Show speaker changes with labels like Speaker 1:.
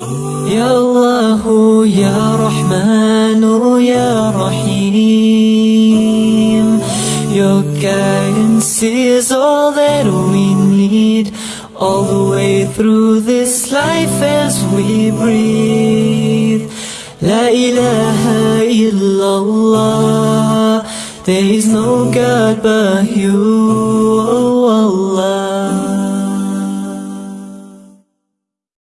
Speaker 1: يا الله يا رحمن يا رحيم Your guidance is all that we need All the way through this life as we breathe La ilaha illallah There is no God but you,